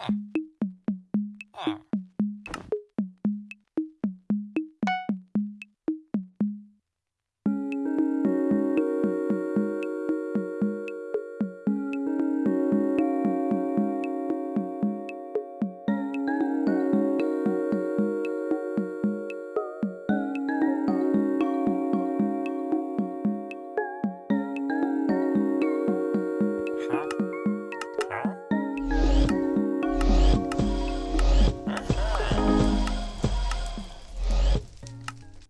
Ah.